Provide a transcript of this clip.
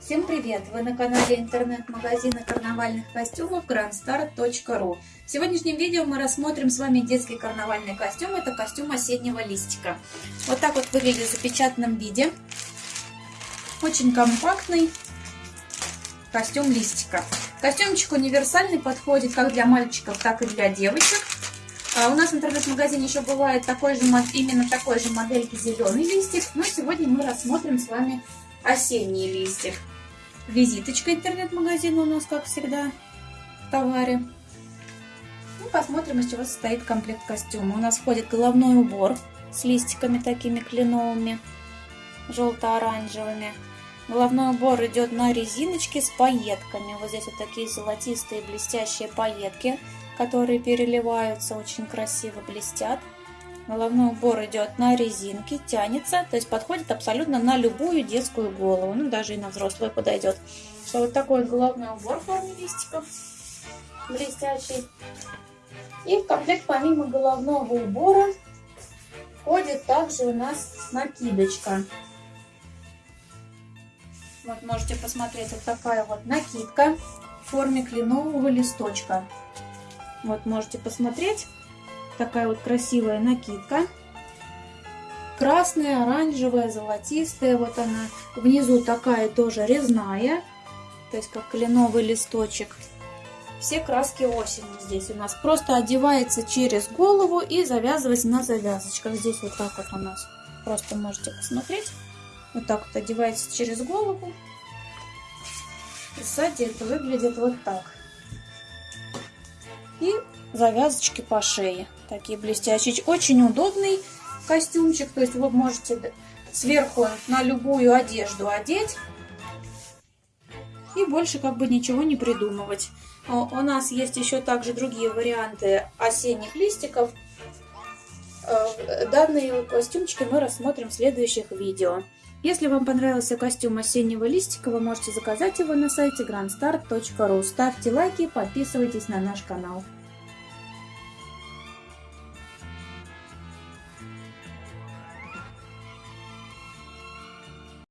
Всем привет! Вы на канале интернет-магазина карнавальных костюмов grandstar.ru В сегодняшнем видео мы рассмотрим с вами детский карнавальный костюм. Это костюм осеннего листика. Вот так вот выглядит в запечатанном виде. Очень компактный костюм листика. Костюмчик универсальный, подходит как для мальчиков, так и для девочек. А у нас в интернет-магазине еще бывает такой же, именно такой же модельки зеленый листик. Но сегодня мы рассмотрим с вами осенний листик. Визиточка интернет-магазина у нас, как всегда, в товаре. И посмотрим, из чего состоит комплект костюма. У нас входит головной убор с листиками такими кленовыми, желто-оранжевыми. Головной убор идет на резиночке с пайетками. Вот здесь вот такие золотистые блестящие пайетки, которые переливаются, очень красиво блестят. Головной убор идет на резинке, тянется, то есть подходит абсолютно на любую детскую голову, ну даже и на взрослую подойдет. Что вот такой головной убор в форме листиков, блестящий. И в комплект помимо головного убора входит также у нас накидочка. Вот можете посмотреть, вот такая вот накидка в форме кленового листочка. Вот можете посмотреть такая вот красивая накидка. Красная, оранжевая, золотистая. Вот она. Внизу такая тоже резная. То есть как кленовый листочек. Все краски осени здесь у нас. Просто одевается через голову и завязывается на завязочках. Здесь вот так вот у нас. Просто можете посмотреть. Вот так вот одевается через голову. И сзади это выглядит вот так. И завязочки по шее. Такие блестящие. Очень удобный костюмчик. То есть вы можете сверху на любую одежду одеть. И больше как бы ничего не придумывать. У нас есть еще также другие варианты осенних листиков. Э, данные костюмчики мы рассмотрим в следующих видео. Если вам понравился костюм осеннего листика, вы можете заказать его на сайте grandstar.ru. Ставьте лайки, подписывайтесь на наш канал.